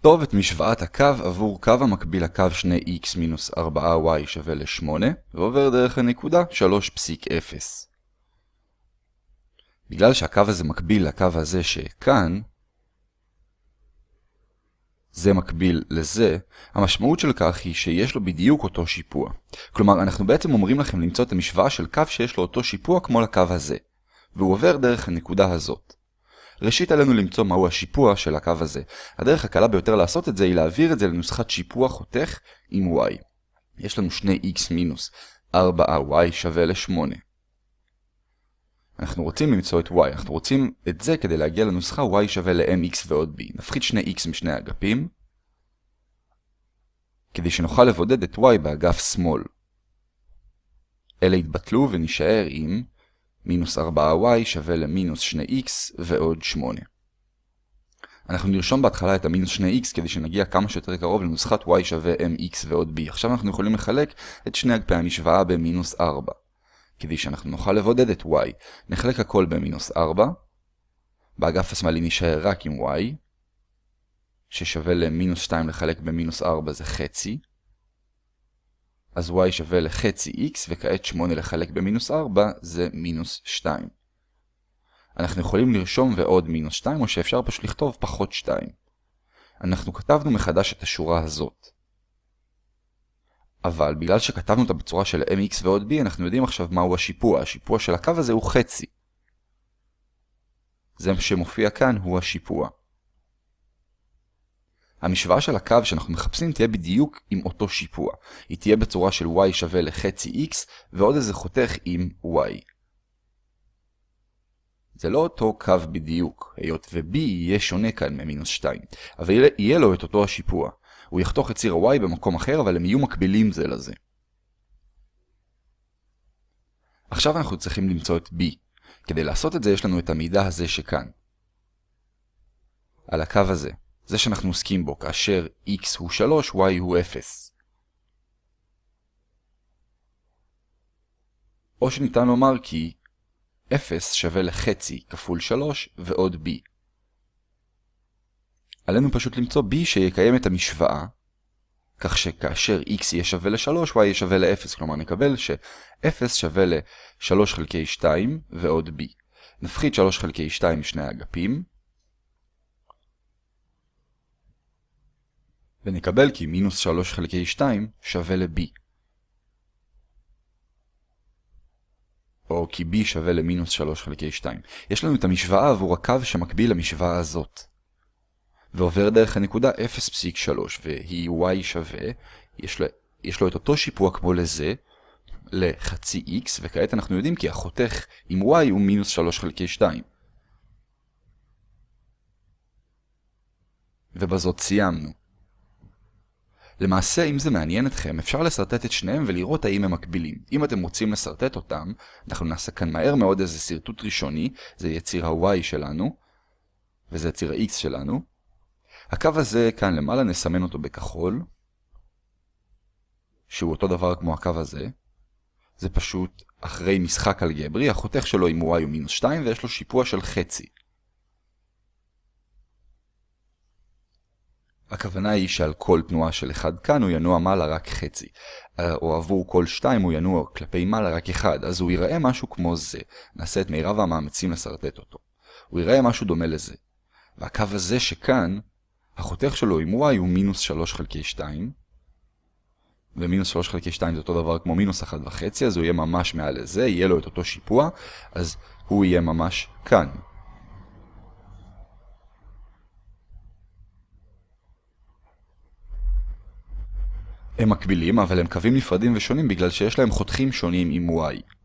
כתוב את משוואת הקו עבור קו המקביל לקו 2x מינוס 4y שווה ל-8 ועובר דרך הנקודה 3.0. בגלל שהקו הזה מקביל לקו הזה שכאן, זה מקביל לזה, המשמעות של כך היא שיש לו בדיוק אותו שיפוע. כלומר, אנחנו בעצם אומרים לכם למצוא את המשוואה של קו שיש לו אותו שיפוע כמו לקו הזה, והוא עובר דרך הנקודה הזאת. ראשית עלינו למצוא מהו השיפוע של הקו הזה. הדרך הקלה ביותר לעשות את זה היא להעביר את זה לנוסחת שיפוע חותך עם y. יש לנו 2x מינוס 4y שווה ל-8. אנחנו רוצים למצוא את y, אנחנו רוצים את זה כדי להגיע לנוסחה y שווה ל-mx ועוד b. נפחית 2x משני אגפים, כדי שנוכל לבודד את y באגף שמאל. אלה יתבטלו ונשאר עם מינוס 4y שווה למינוס 2x ועוד 8. אנחנו נרשום בהתחלה את המינוס 2x כדי שנגיע כמה שיותר קרוב לנוסחת y שווה mx ועוד b. עכשיו אנחנו יכולים לחלק את שני אגפי המשוואה במינוס 4. כדי שאנחנו נוכל לבודד את y, נחלק הכל במינוס 4. באגף השמאלי נשאר רק עם y, ששווה למינוס 2 לחלק במינוס 4 זה חצי. אז y שווה לחצי x, וכעת 8 לחלק במינוס 4 זה מינוס 2. אנחנו יכולים לרשום ועוד מינוס 2, או שאפשר פשוט לכתוב פחות 2. אנחנו כתבנו מחדש את השורה הזאת. אבל בגלל שכתבנו אותה בצורה של mx ועוד b, אנחנו יודעים עכשיו מהו השיפוע. השיפוע של הקו הזה הוא חצי. זה שמופיע כאן הוא השיפוע. המשוואה של הקו שאנחנו מחפשים תהיה בדיוק עם אותו שיפוע. היא תהיה בצורה של y שווה לחצי x ועוד איזה חותך עם y. זה לא אותו קו בדיוק, היות ו-b יהיה שונה כאן ממינוס 2, אבל יהיה לו את אותו השיפוע. הוא יחתוך את ציר ה-y במקום אחר, אבל הם יהיו מקבילים זה לזה. עכשיו אנחנו צריכים למצוא את b. כדי לעשות את זה יש לנו את המידע הזה שכאן. על הקו הזה. זה שאנחנו עוסקים בו, כאשר x הוא 3, y הוא 0. או שניתן לומר כי 0 שווה לחצי כפול 3 ועוד b. עלינו פשוט למצוא b שיקיים את המשוואה, כך שכאשר x יהיה שווה ל-3, y יהיה שווה ל-0, כלומר נקבל ש-0 שווה ל-3 חלקי 2 ועוד b. נפחית 3 חלקי 2 משני האגפים, ונקבל כי מינוס 3 חלקי 2 שווה ל-b. או כי b שווה למינוס 3 חלקי 2. יש לנו את המשוואה עבור הקו שמקביל למשוואה הזאת. ועובר דרך הנקודה 0.3, והיא y שווה, יש לו, יש לו את אותו שיפוע כמו לזה, לחצי x, וכעת אנחנו יודעים כי החותך עם y הוא מינוס 3 חלקי 2. ובזאת סיימנו. למעשה, אם זה מעניין אתכם, אפשר לסרטט את שניהם ולראות האם הם מקבילים. אם אתם רוצים לסרטט אותם, אנחנו נעשה כאן מהר מאוד איזה סרטוט ראשוני, זה יהיה ציר ה-y שלנו, וזה ציר ה-x שלנו. הקו הזה כאן למעלה נסמן אותו בכחול, שהוא אותו דבר כמו הקו הזה. זה פשוט אחרי משחק אלגברי, החותך שלו עם y הוא מינוס 2 ויש לו שיפוע של חצי. הכוונה היא שעל כל תנועה של אחד כאן הוא ינוע מעלה רק חצי, או עבור כל שתיים הוא ינוע כלפי מעלה רק אחד, אז הוא ייראה משהו כמו זה. נעשה את מירב המאמצים לסרטט אותו. הוא ייראה משהו דומה לזה. והקו הזה שכאן, החותך שלו עם y הוא מינוס 3 חלקי 2, ומינוס 3 חלקי 2 זה אותו דבר כמו מינוס 1 וחצי, אז הוא יהיה ממש מעל לזה, יהיה לו את אותו שיפוע, אז הוא יהיה ממש כאן. הם מקבילים, אבל הם קווים נפרדים ושונים בגלל שיש להם חותכים שונים עם y.